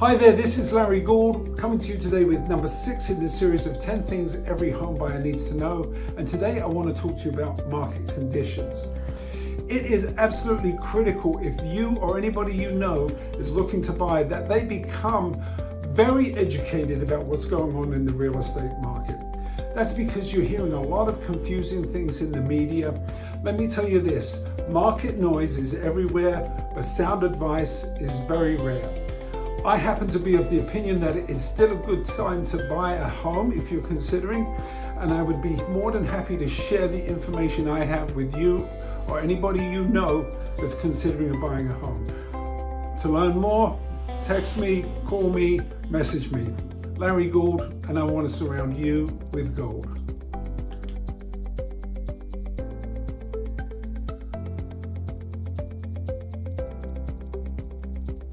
Hi there, this is Larry Gould coming to you today with number six in the series of 10 things every home buyer needs to know. And today I want to talk to you about market conditions. It is absolutely critical if you or anybody you know is looking to buy that they become very educated about what's going on in the real estate market. That's because you're hearing a lot of confusing things in the media. Let me tell you this, market noise is everywhere, but sound advice is very rare. I happen to be of the opinion that it is still a good time to buy a home if you're considering, and I would be more than happy to share the information I have with you or anybody you know that's considering buying a home. To learn more, text me, call me, message me. Larry Gould, and I want to surround you with gold.